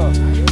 go.